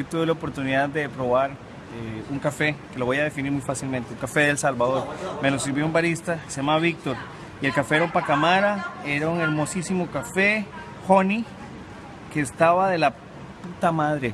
Yo tuve la oportunidad de probar eh, un café, que lo voy a definir muy fácilmente, un café de El Salvador. Me lo sirvió un barista, se llama Víctor. Y el café era un pacamara, era un hermosísimo café, honey, que estaba de la puta madre.